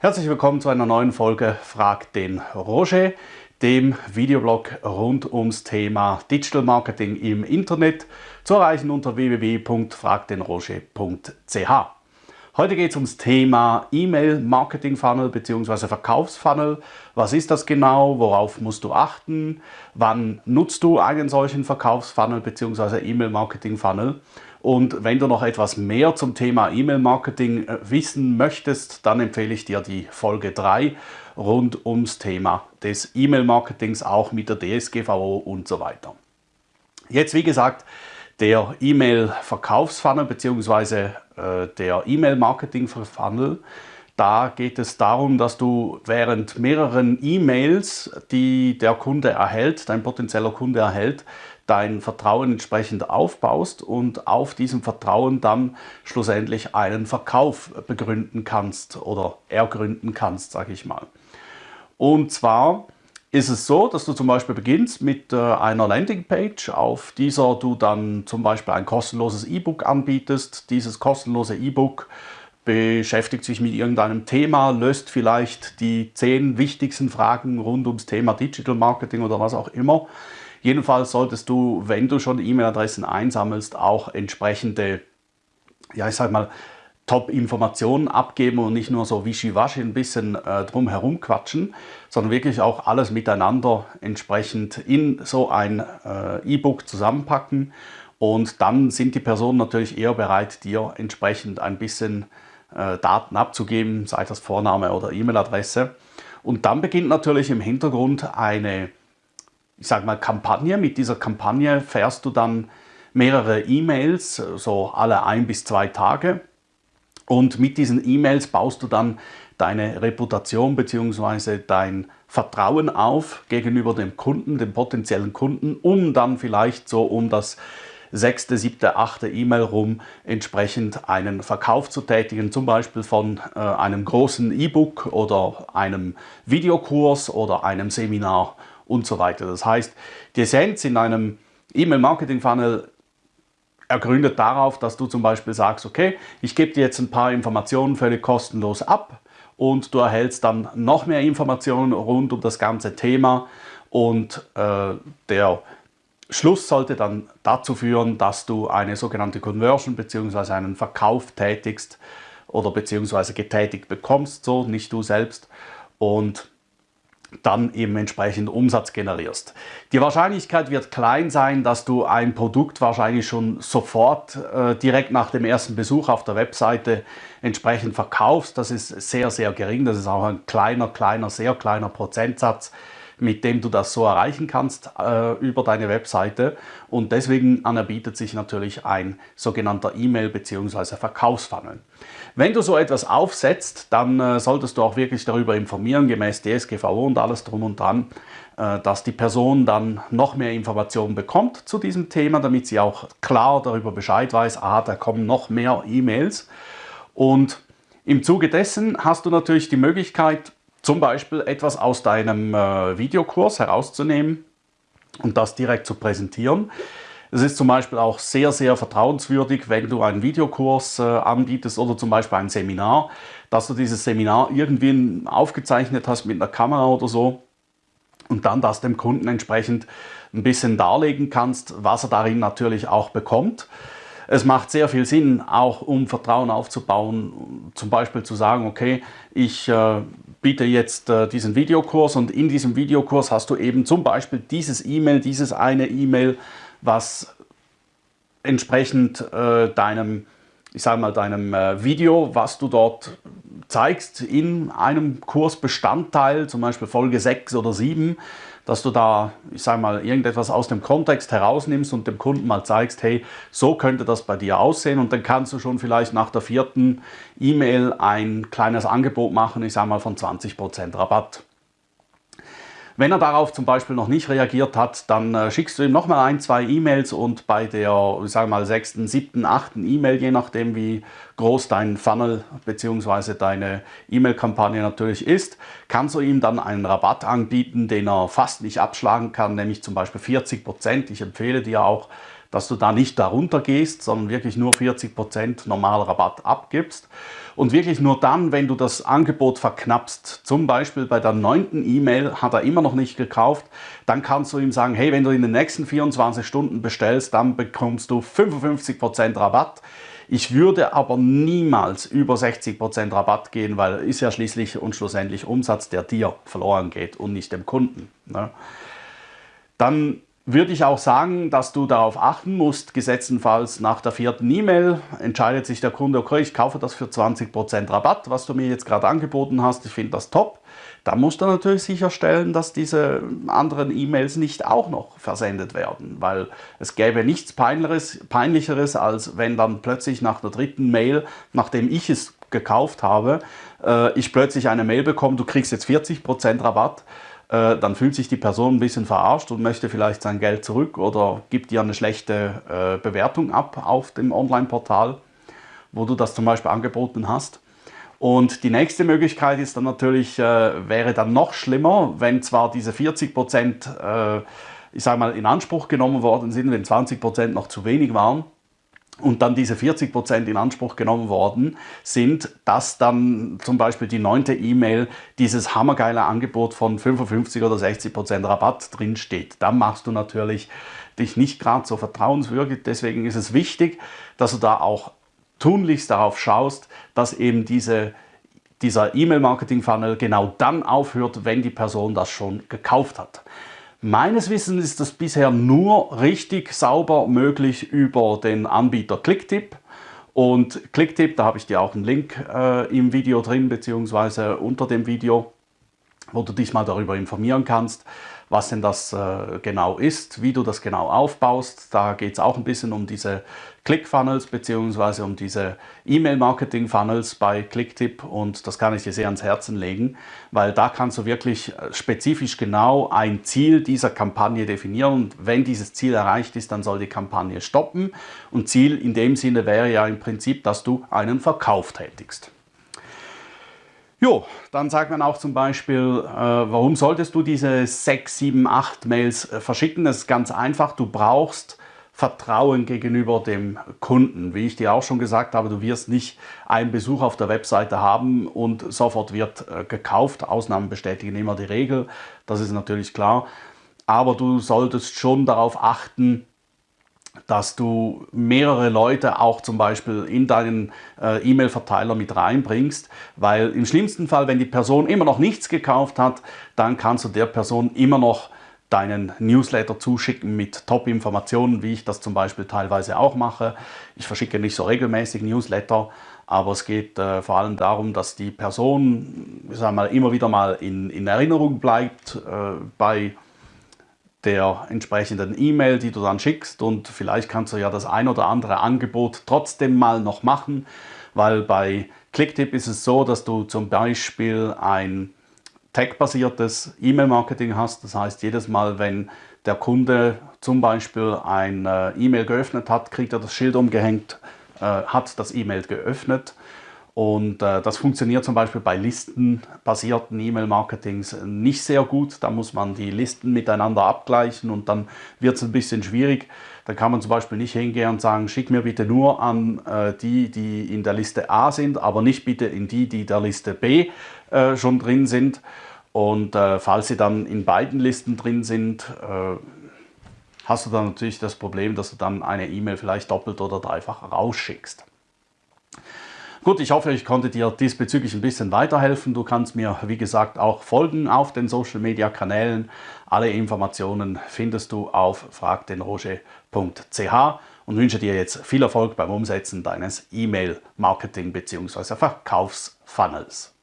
Herzlich willkommen zu einer neuen Folge Frag den Roger, dem Videoblog rund ums Thema Digital Marketing im Internet, zu erreichen unter www.fragdenroger.ch. Heute geht es ums Thema E-Mail Marketing Funnel bzw. Verkaufsfunnel. Was ist das genau? Worauf musst du achten? Wann nutzt du einen solchen Verkaufsfunnel bzw. E-Mail Marketing Funnel? Und wenn du noch etwas mehr zum Thema E-Mail-Marketing äh, wissen möchtest, dann empfehle ich dir die Folge 3 rund ums Thema des E-Mail-Marketings, auch mit der DSGVO und so weiter. Jetzt, wie gesagt, der E-Mail-Verkaufsfunnel bzw. Äh, der E-Mail-Marketing-Funnel. Da geht es darum, dass du während mehreren E-Mails, die der Kunde erhält, dein potenzieller Kunde erhält, dein Vertrauen entsprechend aufbaust und auf diesem Vertrauen dann schlussendlich einen Verkauf begründen kannst oder ergründen kannst, sage ich mal. Und zwar ist es so, dass du zum Beispiel beginnst mit äh, einer Landingpage, auf dieser du dann zum Beispiel ein kostenloses E-Book anbietest. Dieses kostenlose E-Book beschäftigt sich mit irgendeinem Thema, löst vielleicht die zehn wichtigsten Fragen rund ums Thema Digital Marketing oder was auch immer. Jedenfalls solltest du, wenn du schon E-Mail-Adressen einsammelst, auch entsprechende, ja ich sag mal, Top-Informationen abgeben und nicht nur so wischiwaschi ein bisschen äh, drum herum quatschen, sondern wirklich auch alles miteinander entsprechend in so ein äh, E-Book zusammenpacken und dann sind die Personen natürlich eher bereit, dir entsprechend ein bisschen Daten abzugeben, sei das Vorname oder E-Mail-Adresse. Und dann beginnt natürlich im Hintergrund eine ich sage mal, Kampagne. Mit dieser Kampagne fährst du dann mehrere E-Mails, so alle ein bis zwei Tage. Und mit diesen E-Mails baust du dann deine Reputation bzw. dein Vertrauen auf gegenüber dem Kunden, dem potenziellen Kunden, um dann vielleicht so um das sechste, siebte, achte E-Mail rum entsprechend einen Verkauf zu tätigen, zum Beispiel von äh, einem großen E-Book oder einem Videokurs oder einem Seminar und so weiter. Das heißt, die Essenz in einem E-Mail-Marketing-Funnel ergründet darauf, dass du zum Beispiel sagst, okay, ich gebe dir jetzt ein paar Informationen völlig kostenlos ab und du erhältst dann noch mehr Informationen rund um das ganze Thema und äh, der Schluss sollte dann dazu führen, dass du eine sogenannte Conversion bzw. einen Verkauf tätigst oder beziehungsweise getätigt bekommst, so nicht du selbst und dann eben entsprechend Umsatz generierst. Die Wahrscheinlichkeit wird klein sein, dass du ein Produkt wahrscheinlich schon sofort äh, direkt nach dem ersten Besuch auf der Webseite entsprechend verkaufst. Das ist sehr, sehr gering. Das ist auch ein kleiner, kleiner, sehr kleiner Prozentsatz mit dem du das so erreichen kannst äh, über deine Webseite. Und deswegen anerbietet sich natürlich ein sogenannter E-Mail- bzw. Verkaufsfunnel. Wenn du so etwas aufsetzt, dann äh, solltest du auch wirklich darüber informieren, gemäß DSGVO und alles drum und dran, äh, dass die Person dann noch mehr Informationen bekommt zu diesem Thema, damit sie auch klar darüber Bescheid weiß, ah, da kommen noch mehr E-Mails. Und im Zuge dessen hast du natürlich die Möglichkeit, zum Beispiel etwas aus deinem äh, Videokurs herauszunehmen und das direkt zu präsentieren. Es ist zum Beispiel auch sehr, sehr vertrauenswürdig, wenn du einen Videokurs äh, anbietest oder zum Beispiel ein Seminar, dass du dieses Seminar irgendwie aufgezeichnet hast mit einer Kamera oder so und dann das dem Kunden entsprechend ein bisschen darlegen kannst, was er darin natürlich auch bekommt. Es macht sehr viel Sinn, auch um Vertrauen aufzubauen, zum Beispiel zu sagen, okay, ich äh, biete jetzt äh, diesen Videokurs und in diesem Videokurs hast du eben zum Beispiel dieses E-Mail, dieses eine E-Mail, was entsprechend äh, deinem, ich sage mal, deinem äh, Video, was du dort zeigst in einem Kursbestandteil, zum Beispiel Folge 6 oder 7, dass du da, ich sage mal, irgendetwas aus dem Kontext herausnimmst und dem Kunden mal zeigst, hey, so könnte das bei dir aussehen und dann kannst du schon vielleicht nach der vierten E-Mail ein kleines Angebot machen, ich sage mal von 20% Rabatt. Wenn er darauf zum Beispiel noch nicht reagiert hat, dann äh, schickst du ihm nochmal ein, zwei E-Mails und bei der, ich sage mal, sechsten, siebten, achten E-Mail, je nachdem wie groß dein Funnel bzw. deine E-Mail-Kampagne natürlich ist, kannst du ihm dann einen Rabatt anbieten, den er fast nicht abschlagen kann, nämlich zum Beispiel 40 Prozent. Ich empfehle dir auch, dass du da nicht darunter gehst, sondern wirklich nur 40% normaler Rabatt abgibst. Und wirklich nur dann, wenn du das Angebot verknappst, zum Beispiel bei der neunten E-Mail hat er immer noch nicht gekauft, dann kannst du ihm sagen, hey, wenn du in den nächsten 24 Stunden bestellst, dann bekommst du 55% Rabatt. Ich würde aber niemals über 60% Rabatt gehen, weil ist ja schließlich und schlussendlich Umsatz, der dir verloren geht und nicht dem Kunden. Ne? Dann würde ich auch sagen, dass du darauf achten musst, gesetzenfalls nach der vierten E-Mail entscheidet sich der Kunde, okay, ich kaufe das für 20% Rabatt, was du mir jetzt gerade angeboten hast, ich finde das top. Da musst du natürlich sicherstellen, dass diese anderen E-Mails nicht auch noch versendet werden, weil es gäbe nichts Peinlicheres, Peinlicheres, als wenn dann plötzlich nach der dritten Mail, nachdem ich es gekauft habe, äh, ich plötzlich eine Mail bekomme, du kriegst jetzt 40% Rabatt äh, dann fühlt sich die Person ein bisschen verarscht und möchte vielleicht sein Geld zurück oder gibt dir eine schlechte äh, Bewertung ab auf dem Online-Portal, wo du das zum Beispiel angeboten hast. Und die nächste Möglichkeit ist dann natürlich, äh, wäre dann noch schlimmer, wenn zwar diese 40 Prozent, äh, ich sage mal, in Anspruch genommen worden sind, wenn 20 Prozent noch zu wenig waren, und dann diese 40 Prozent in Anspruch genommen worden sind, dass dann zum Beispiel die neunte E-Mail dieses hammergeile Angebot von 55 oder 60 Prozent Rabatt drin steht. Dann machst du natürlich dich nicht gerade so vertrauenswürdig. Deswegen ist es wichtig, dass du da auch tunlichst darauf schaust, dass eben diese, dieser E-Mail-Marketing-Funnel genau dann aufhört, wenn die Person das schon gekauft hat. Meines Wissens ist das bisher nur richtig sauber möglich über den Anbieter Clicktip. Und Clicktip, da habe ich dir auch einen Link äh, im Video drin, beziehungsweise unter dem Video, wo du dich mal darüber informieren kannst was denn das äh, genau ist, wie du das genau aufbaust. Da geht es auch ein bisschen um diese Click-Funnels bzw. um diese E-Mail-Marketing-Funnels bei Clicktip und das kann ich dir sehr ans Herzen legen, weil da kannst du wirklich äh, spezifisch genau ein Ziel dieser Kampagne definieren und wenn dieses Ziel erreicht ist, dann soll die Kampagne stoppen und Ziel in dem Sinne wäre ja im Prinzip, dass du einen Verkauf tätigst. Jo, dann sagt man auch zum Beispiel, äh, warum solltest du diese 6, 7, 8 Mails äh, verschicken? Das ist ganz einfach, du brauchst Vertrauen gegenüber dem Kunden. Wie ich dir auch schon gesagt habe, du wirst nicht einen Besuch auf der Webseite haben und sofort wird äh, gekauft. Ausnahmen bestätigen immer die Regel, das ist natürlich klar. Aber du solltest schon darauf achten, dass du mehrere Leute auch zum Beispiel in deinen äh, E-Mail-Verteiler mit reinbringst, weil im schlimmsten Fall, wenn die Person immer noch nichts gekauft hat, dann kannst du der Person immer noch deinen Newsletter zuschicken mit Top-Informationen, wie ich das zum Beispiel teilweise auch mache. Ich verschicke nicht so regelmäßig Newsletter, aber es geht äh, vor allem darum, dass die Person ich sag mal, immer wieder mal in, in Erinnerung bleibt äh, bei der entsprechenden E-Mail, die du dann schickst. Und vielleicht kannst du ja das ein oder andere Angebot trotzdem mal noch machen, weil bei Clicktip ist es so, dass du zum Beispiel ein Tag-basiertes E-Mail-Marketing hast. Das heißt, jedes Mal, wenn der Kunde zum Beispiel ein äh, E-Mail geöffnet hat, kriegt er das Schild umgehängt, äh, hat das E-Mail geöffnet und äh, das funktioniert zum Beispiel bei listenbasierten E-Mail-Marketings nicht sehr gut. Da muss man die Listen miteinander abgleichen und dann wird es ein bisschen schwierig. Da kann man zum Beispiel nicht hingehen und sagen, schick mir bitte nur an äh, die, die in der Liste A sind, aber nicht bitte in die, die der Liste B äh, schon drin sind. Und äh, falls sie dann in beiden Listen drin sind, äh, hast du dann natürlich das Problem, dass du dann eine E-Mail vielleicht doppelt oder dreifach rausschickst. Gut, ich hoffe, ich konnte dir diesbezüglich ein bisschen weiterhelfen. Du kannst mir, wie gesagt, auch folgen auf den Social Media Kanälen. Alle Informationen findest du auf fragdenroger.ch und wünsche dir jetzt viel Erfolg beim Umsetzen deines E-Mail-Marketing bzw. Verkaufsfunnels.